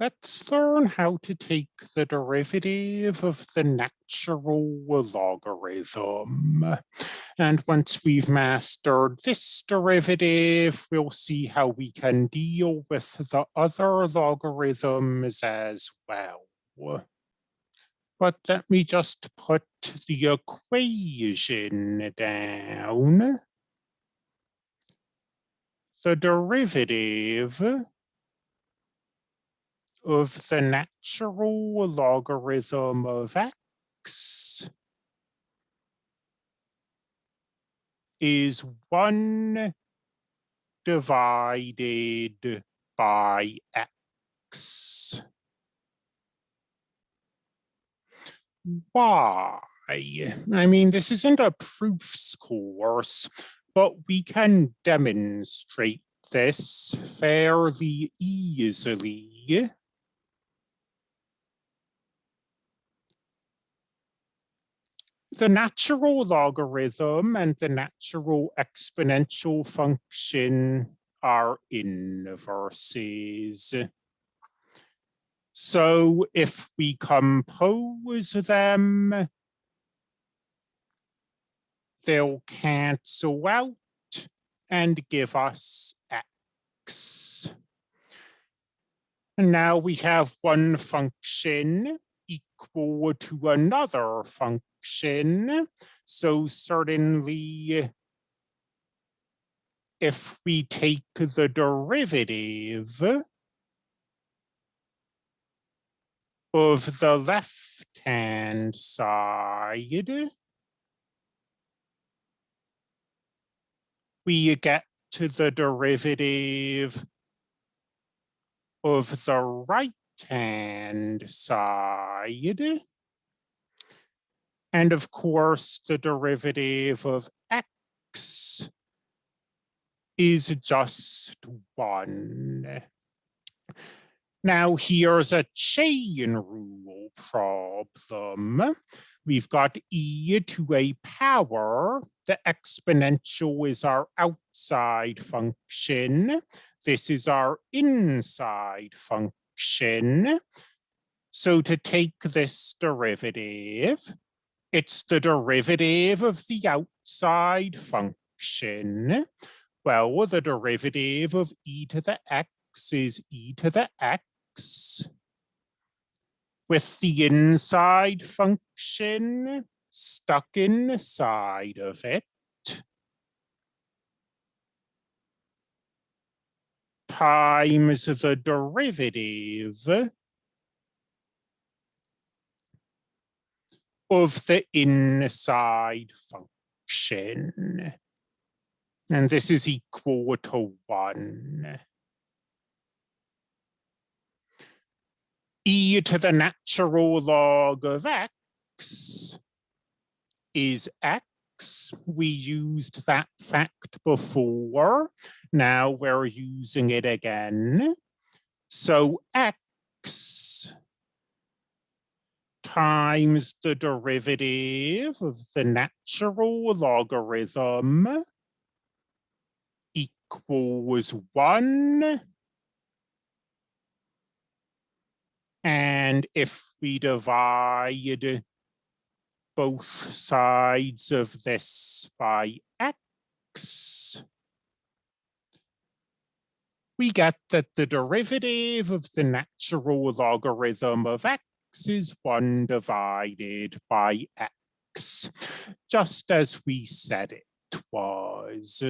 Let's learn how to take the derivative of the natural logarithm. And once we've mastered this derivative, we'll see how we can deal with the other logarithms as well. But let me just put the equation down. The derivative of the natural logarithm of x is 1 divided by x. Why? I mean, this isn't a proofs course, but we can demonstrate this fairly easily. The natural logarithm and the natural exponential function are inverses. So if we compose them, they'll cancel out and give us x. And now we have one function equal to another function. So certainly if we take the derivative of the left-hand side, we get to the derivative of the right-hand side. And of course, the derivative of x is just one. Now here's a chain rule problem. We've got e to a power. The exponential is our outside function. This is our inside function. So to take this derivative, it's the derivative of the outside function. Well, the derivative of e to the x is e to the x with the inside function stuck inside of it. Times the derivative of the inside function. And this is equal to one. e to the natural log of x is x. We used that fact before. Now we're using it again. So x times the derivative of the natural logarithm equals one. And if we divide both sides of this by x, we get that the derivative of the natural logarithm of x is 1 divided by x, just as we said it was.